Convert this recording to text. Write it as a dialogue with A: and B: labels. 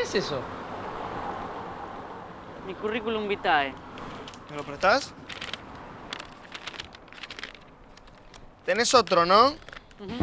A: ¿Qué es eso?
B: Mi currículum vitae.
C: ¿Me lo prestás? Tenés otro, ¿no?
B: Ujú.